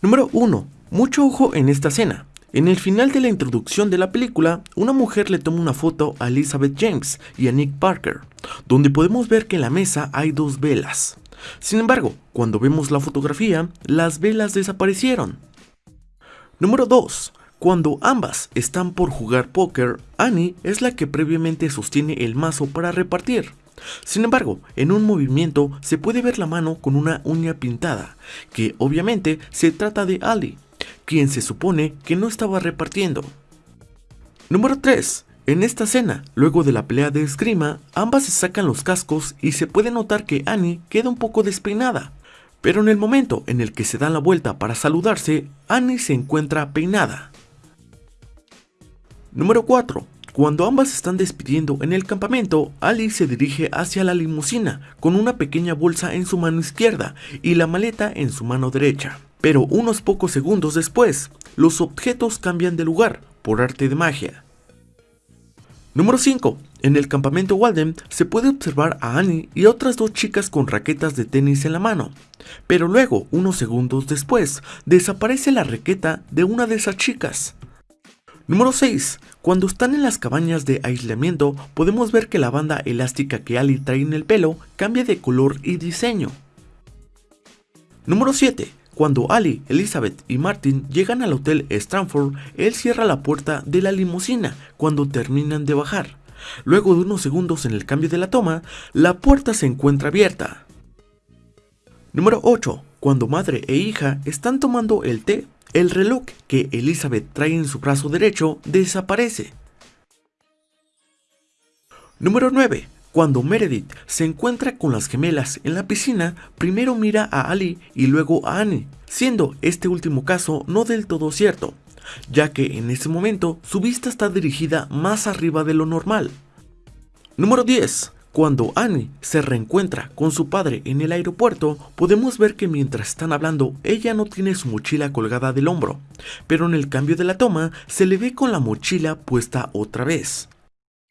Número 1. Mucho ojo en esta escena. En el final de la introducción de la película, una mujer le toma una foto a Elizabeth James y a Nick Parker, donde podemos ver que en la mesa hay dos velas. Sin embargo, cuando vemos la fotografía, las velas desaparecieron. Número 2. Cuando ambas están por jugar póker, Annie es la que previamente sostiene el mazo para repartir. Sin embargo, en un movimiento se puede ver la mano con una uña pintada, que obviamente se trata de Ali, quien se supone que no estaba repartiendo. Número 3. En esta escena, luego de la pelea de esgrima, ambas se sacan los cascos y se puede notar que Annie queda un poco despeinada. Pero en el momento en el que se dan la vuelta para saludarse, Annie se encuentra peinada. Número 4. Cuando ambas están despidiendo en el campamento, Ali se dirige hacia la limusina con una pequeña bolsa en su mano izquierda y la maleta en su mano derecha. Pero unos pocos segundos después, los objetos cambian de lugar por arte de magia. Número 5. En el campamento Walden se puede observar a Annie y otras dos chicas con raquetas de tenis en la mano. Pero luego, unos segundos después, desaparece la raqueta de una de esas chicas. Número 6. Cuando están en las cabañas de aislamiento, podemos ver que la banda elástica que Ali trae en el pelo cambia de color y diseño. Número 7. Cuando Ali, Elizabeth y Martin llegan al hotel Stanford, él cierra la puerta de la limusina cuando terminan de bajar. Luego de unos segundos en el cambio de la toma, la puerta se encuentra abierta. Número 8. Cuando madre e hija están tomando el té, el reloj que Elizabeth trae en su brazo derecho desaparece. Número 9. Cuando Meredith se encuentra con las gemelas en la piscina, primero mira a Ali y luego a Annie, siendo este último caso no del todo cierto, ya que en ese momento su vista está dirigida más arriba de lo normal. Número 10. Cuando Annie se reencuentra con su padre en el aeropuerto, podemos ver que mientras están hablando, ella no tiene su mochila colgada del hombro, pero en el cambio de la toma se le ve con la mochila puesta otra vez.